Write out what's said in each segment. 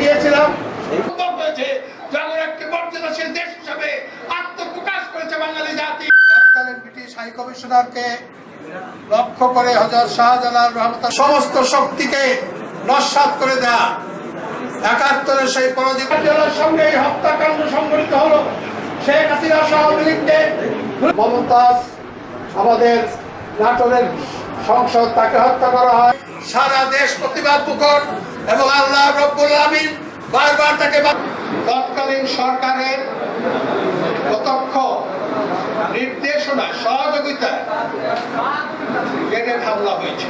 গিয়েছিলাম। সুন্দর হয়েছে যেমন একটি মর্যাদাশীল দেশ হিসাবে আত্মপ্রকাশ করেছে বাঙালি জাতি। তৎকালীন ব্রিটিশ হাই কমিশনারকে লক্ষ্য করে হজরত শাহজালাল রহমত সমস্ত শক্তিকে নস্বাত করে দেয়া। একাত্তরের সেই পরাজিত জেলার সঙ্গে এই হত্যাকাণ্ড সংঘটিত হলো। শেখ হাসিনা সহ মমতাজ আমাদের নাটোরের সংসদ তাকে হত্যা করা হয়। সারা দেশ প্রতিবাদ মুখর এবং আল্লাহ রব্বুল আমিন বারবার তাকে তৎকালীন সরকারের প্রত্যক্ষ নির্দেশনা, সহযোগিতায় গ্রেনেড হামলা হয়েছে।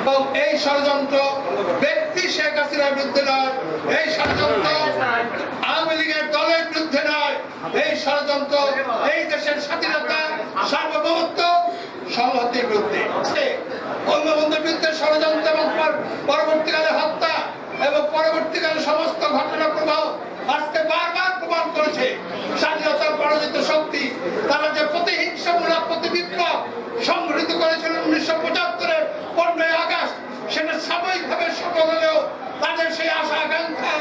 এবং এই ষড়যন্ত্র ব্যক্তি শেখ হাসিনার বিরুদ্ধে নয়, এই ষড়যন্ত্র আওয়ামী লীগের দলের বিরুদ্ধে নয়, এই ষড়যন্ত্র এই দেশের স্বাধীনতা, সার্বভৌমত্ব, সংহতির বিরুদ্ধে। পরবর্তীকালে সমস্ত ঘটনা প্রবাহ আজকে বারবার প্রমাণ করেছে। স্বাধীনতার পরাজিত শক্তি, তারা যে প্রতিহিংসামূলক প্রতিবিক্রম সংঘটিত করেছিল উনিশশো পঁচাত্তরের পনেরোই আগস্ট, সেটা সাময়িকভাবে সফল হলেও তাদের সেই আশা আকাঙ্ক্ষা